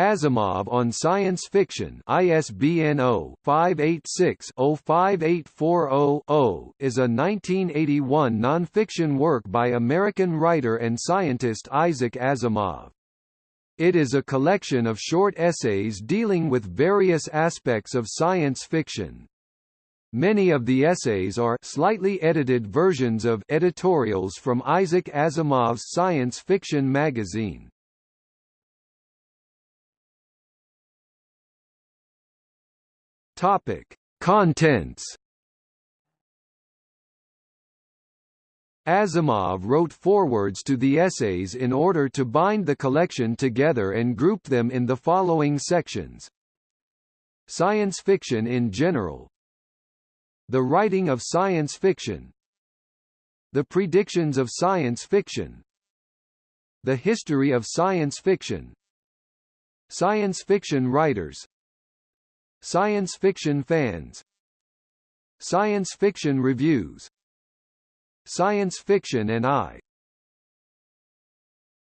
Asimov on Science Fiction ISBN 0-586-05840-0 is a 1981 nonfiction work by American writer and scientist Isaac Asimov. It is a collection of short essays dealing with various aspects of science fiction. Many of the essays are slightly edited versions of editorials from Isaac Asimov's science fiction magazine. Topic: Contents Asimov wrote forewords to the essays in order to bind the collection together and group them in the following sections. Science fiction in general. The writing of science fiction. The predictions of science fiction. The history of science fiction. Science fiction writers Science fiction fans. Science fiction reviews. Science Fiction and I